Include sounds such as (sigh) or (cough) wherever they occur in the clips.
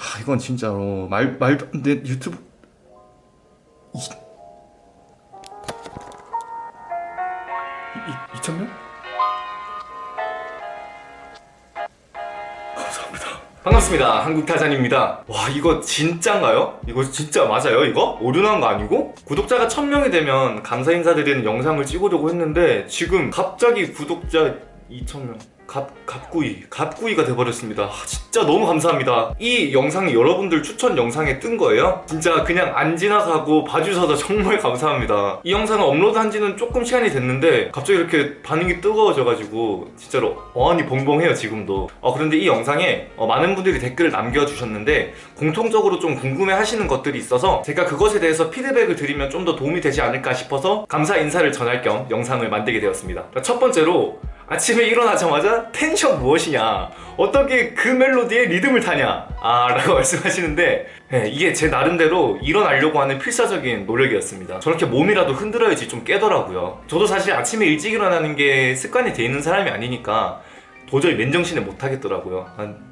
아 이건 진짜로 말 말도 안돼 유튜브 이, 이, 2천 명? 감사합니다. 반갑습니다. 한국타잔입니다. 와 이거 진짠가요? 이거 진짜 맞아요 이거? 오류난 거 아니고? 구독자가 1000명이 되면 감사 인사드리는 영상을 찍으려고 했는데 지금 갑자기 구독자 2000명 갑, 갑구이 갑구이가 돼버렸습니다. 아, 진짜 너무 감사합니다. 이 영상이 여러분들 추천 영상에 뜬 거예요? 진짜 그냥 안 지나가고 봐주셔서 (laughs) 정말 감사합니다. 이 영상을 업로드한 지는 조금 시간이 됐는데 갑자기 이렇게 반응이 뜨거워져가지고 진짜로 어안이 봉봉해요 지금도. 어, 그런데 이 영상에 어, 많은 분들이 댓글을 남겨주셨는데 공통적으로 좀 궁금해 하시는 것들이 있어서 제가 그것에 대해서 피드백을 드리면 좀 더 도움이 되지 않을까 싶어서 감사 인사를 전할 겸 영상을 만들게 되었습니다. 첫 번째로 아침에 일어나자마자 텐션 무엇이냐? 어떻게 그 멜로디에 리듬을 타냐? 아 라고 (laughs) 말씀하시는데 네, 이게 제 나름대로 일어나려고 하는 필사적인 노력이었습니다. 저렇게 몸이라도 흔들어야지 좀 깨더라고요. 저도 사실 아침에 일찍 일어나는 게 습관이 돼 있는 사람이 아니니까 도저히 맨정신에 못하겠더라고요. 한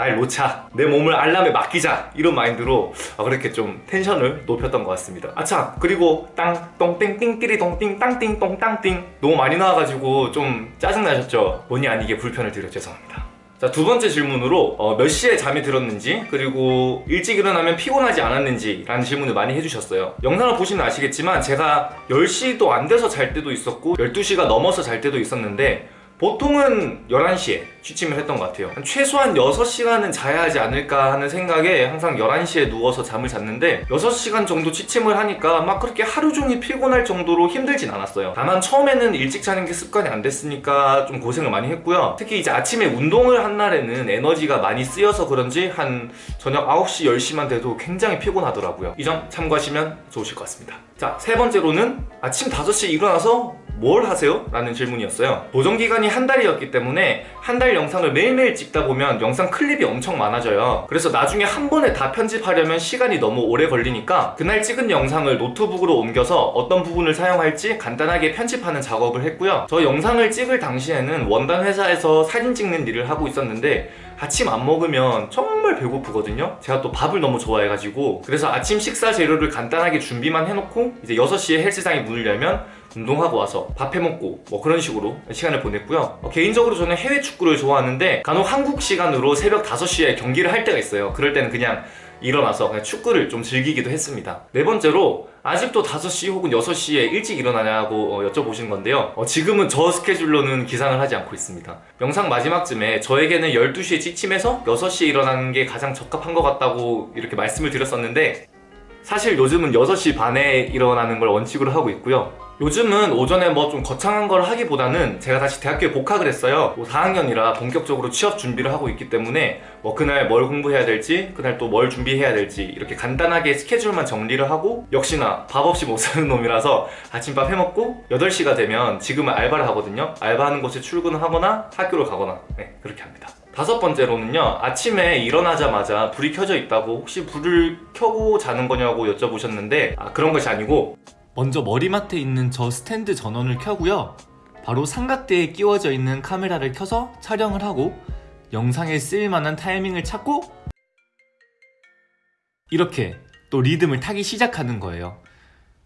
날 놓자. 내 몸을 알람에 맡기자. 이런 마인드로 아, 그렇게 좀 텐션을 높였던 것 같습니다. 아차 그리고 땅똥땡띵끼리 동띵 땅띵 똥땅띵. 너무 많이 나와가지고 좀 짜증나셨죠? 본의 아니게 불편을 드려 죄송합니다. 자, 두 번째 질문으로 어, 몇 시에 잠이 들었는지 그리고 일찍 일어나면 피곤하지 않았는지 라는 질문을 많이 해주셨어요. 영상을 보시면 아시겠지만 제가 10시도 안 돼서 잘 때도 있었고 12시가 넘어서 잘 때도 있었는데 보통은 11시에 취침을 했던 것 같아요. 최소한 6시간은 자야 하지 않을까 하는 생각에 항상 11시에 누워서 잠을 잤는데 6시간 정도 취침을 하니까 막 그렇게 하루 종일 피곤할 정도로 힘들진 않았어요. 다만 처음에는 일찍 자는 게 습관이 안 됐으니까 좀 고생을 많이 했고요. 특히 이제 아침에 운동을 한 날에는 에너지가 많이 쓰여서 그런지 한 저녁 9시 10시만 돼도 굉장히 피곤하더라고요. 이 점 참고하시면 좋으실 것 같습니다. 자 세 번째로는 아침 5시에 일어나서 뭘 하세요? 라는 질문이었어요. 보정기간이 한 달이었기 때문에 한 달 영상을 매일매일 찍다 보면 영상 클립이 엄청 많아져요. 그래서 나중에 한 번에 다 편집하려면 시간이 너무 오래 걸리니까 그날 찍은 영상을 노트북으로 옮겨서 어떤 부분을 사용할지 간단하게 편집하는 작업을 했고요. 저 영상을 찍을 당시에는 원단 회사에서 사진 찍는 일을 하고 있었는데 아침 안 먹으면 정말 배고프거든요. 제가 또 밥을 너무 좋아해가지고. 그래서 아침 식사 재료를 간단하게 준비만 해놓고 이제 6시에 헬스장이 문을 열면 운동하고 와서 밥 해먹고 뭐 그런 식으로 시간을 보냈고요. 어, 개인적으로 저는 해외 축구를 좋아하는데 간혹 한국 시간으로 새벽 5시에 경기를 할 때가 있어요. 그럴 때는 그냥 일어나서 그냥 축구를 좀 즐기기도 했습니다. 네 번째로 아직도 5시 혹은 6시에 일찍 일어나냐고 어, 여쭤보신 건데요. 어, 지금은 저 스케줄로는 기상을 하지 않고 있습니다. 영상 마지막쯤에 저에게는 12시에 지침해서 6시에 일어나는 게 가장 적합한 것 같다고 이렇게 말씀을 드렸었는데 사실 요즘은 6시 반에 일어나는 걸 원칙으로 하고 있고요 요즘은 오전에 뭐 좀 거창한 걸 하기보다는 제가 다시 대학교에 복학을 했어요. 뭐 4학년이라 본격적으로 취업 준비를 하고 있기 때문에 뭐 그날 뭘 공부해야 될지 그날 또 뭘 준비해야 될지 이렇게 간단하게 스케줄만 정리를 하고 역시나 밥 없이 못 사는 놈이라서 아침밥 해먹고 8시가 되면 지금은 알바를 하거든요. 알바하는 곳에 출근을 하거나 학교를 가거나. 네 그렇게 합니다. 다섯 번째로는요 아침에 일어나자마자 불이 켜져 있다고 혹시 불을 켜고 자는 거냐고 여쭤보셨는데 아 그런 것이 아니고 먼저 머리맡에 있는 저 스탠드 전원을 켜고요. 바로 삼각대에 끼워져 있는 카메라를 켜서 촬영을 하고 영상에 쓰일만한 타이밍을 찾고 이렇게 또 리듬을 타기 시작하는 거예요.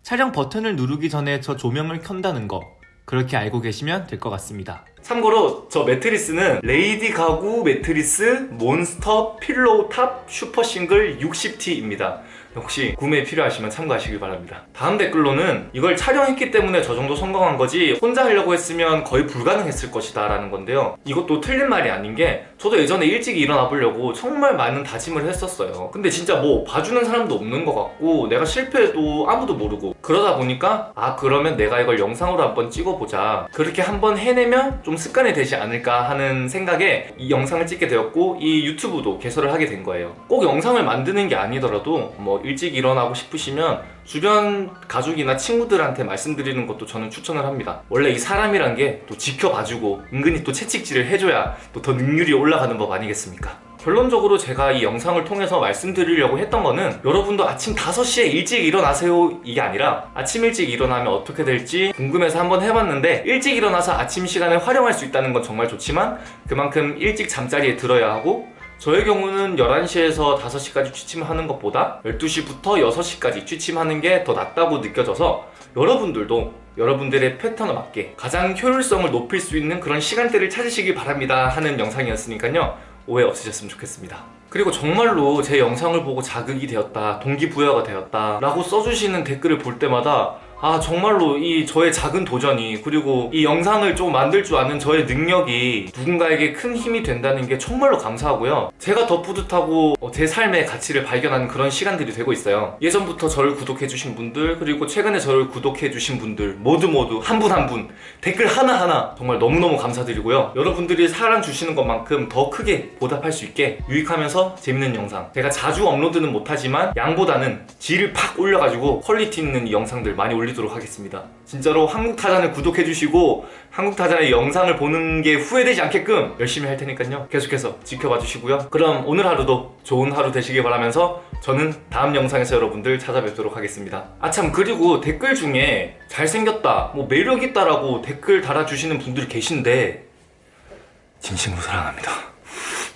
촬영 버튼을 누르기 전에 저 조명을 켠다는 거. 그렇게 알고 계시면 될 것 같습니다. 참고로 저 매트리스는 레이디 가구 매트리스 몬스터 필로우 탑 슈퍼 싱글 60T입니다 혹시 구매 필요하시면 참고하시길 바랍니다. 다음 댓글로는 이걸 촬영했기 때문에 저 정도 성공한 거지 혼자 하려고 했으면 거의 불가능했을 것이다 라는 건데요. 이것도 틀린 말이 아닌 게 저도 예전에 일찍 일어나 보려고 정말 많은 다짐을 했었어요. 근데 진짜 뭐 봐주는 사람도 없는 것 같고 내가 실패해도 아무도 모르고 그러다 보니까 아 그러면 내가 이걸 영상으로 한번 찍어보자. 그렇게 한번 해내면 좀 습관이 되지 않을까 하는 생각에 이 영상을 찍게 되었고 이 유튜브도 개설을 하게 된 거예요. 꼭 영상을 만드는 게 아니더라도 뭐 일찍 일어나고 싶으시면 주변 가족이나 친구들한테 말씀드리는 것도 저는 추천을 합니다. 원래 이 사람이란 게 또 지켜봐주고 은근히 또 채찍질을 해줘야 또 더 능률이 올라가는 법 아니겠습니까? 결론적으로 제가 이 영상을 통해서 말씀드리려고 했던 거는 여러분도 아침 5시에 일찍 일어나세요. 이게 아니라 아침 일찍 일어나면 어떻게 될지 궁금해서 한번 해봤는데 일찍 일어나서 아침 시간을 활용할 수 있다는 건 정말 좋지만 그만큼 일찍 잠자리에 들어야 하고 저의 경우는 11시에서 5시까지 취침하는 것보다 12시부터 6시까지 취침하는 게 더 낫다고 느껴져서 여러분들도 여러분들의 패턴에 맞게 가장 효율성을 높일 수 있는 그런 시간대를 찾으시길 바랍니다 하는 영상이었으니까요. 오해 없으셨으면 좋겠습니다. 그리고 정말로 제 영상을 보고 자극이 되었다 동기부여가 되었다 라고 써주시는 댓글을 볼 때마다 아 정말로 이 저의 작은 도전이 그리고 이 영상을 좀 만들 줄 아는 저의 능력이 누군가에게 큰 힘이 된다는 게 정말로 감사하고요. 제가 더 뿌듯하고 어, 제 삶의 가치를 발견하는 그런 시간들이 되고 있어요. 예전부터 저를 구독해주신 분들 그리고 최근에 저를 구독해주신 분들 모두 모두 한분 한 분 댓글 하나하나 정말 너무너무 감사드리고요. 여러분들이 사랑 주시는 것만큼 더 크게 보답할 수 있게 유익하면서 재밌는 영상. 제가 자주 업로드는 못하지만 양보다는 질을 팍 올려가지고 퀄리티 있는 이 영상들 많이 올리도록 하겠습니다. 진짜로 한국타잔을 구독해주시고 한국타잔의 영상을 보는 게 후회되지 않게끔 열심히 할 테니까요. 계속해서 지켜봐 주시고요. 그럼 오늘 하루도 좋은 하루 되시길 바라면서 저는 다음 영상에서 여러분들 찾아뵙도록 하겠습니다. 아참 그리고 댓글 중에 잘생겼다 뭐 매력있다 라고 댓글 달아주시는 분들이 계신데 진심으로 사랑합니다